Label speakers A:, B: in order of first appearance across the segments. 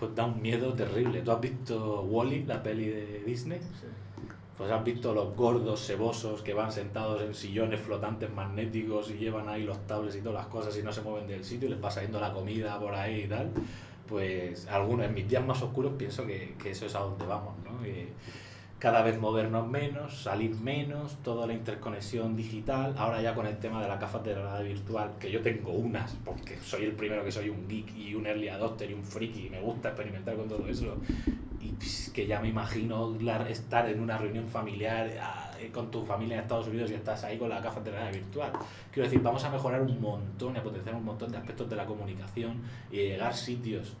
A: pues da un miedo terrible. ¿Tú has visto Wally, la peli de Disney?
B: Sí.
A: Pues has visto los gordos cebosos que van sentados en sillones flotantes magnéticos y llevan ahí los tablets y todas las cosas y no se mueven del sitio y les pasa yendo la comida por ahí y tal. Pues algunos, en mis días más oscuros pienso que, que eso es a donde vamos, ¿no? Cada vez movernos menos, salir menos, toda la interconexión digital, ahora ya con el tema de de realidad virtual, que yo tengo unas, porque soy el primero que soy un geek y un early adopter y un friki y me gusta experimentar con todo eso, y pues, que ya me imagino la- estar en una reunión familiar ah, eh, con tu familia en Estados Unidos y estás ahí con de realidad virtual. Quiero decir, vamos a mejorar un montón y a potenciar un montón de aspectos de la comunicación y llegar sitios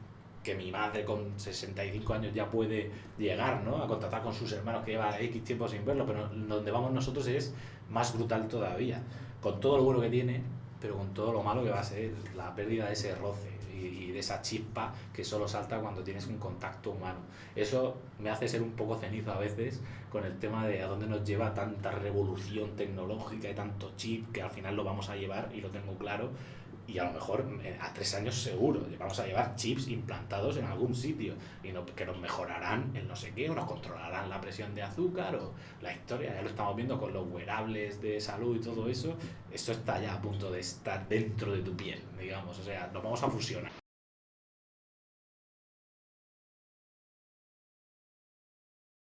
A: que mi madre con 65 años ya puede llegar, ¿no? A contactar con sus hermanos que lleva X tiempo sin verlo, pero donde vamos nosotros es más brutal todavía. Con todo lo bueno que tiene, pero con todo lo malo que va a ser la pérdida de ese roce y, y de esa chispa que solo salta cuando tienes un contacto humano. Eso me hace ser un poco cenizo a veces con el tema de a dónde nos lleva tanta revolución tecnológica y tanto chip que al final lo vamos a llevar y lo tengo claro y a lo mejor eh, a tres años seguro vamos a llevar chips implantados en algún sitio y que nos mejorarán el no sé qué o nos controlarán la presión de azúcar o la historia, ya lo estamos viendo con los wearables de salud y todo eso, eso está ya a punto de estar dentro de tu piel, digamos, o sea, nos vamos a fusionar.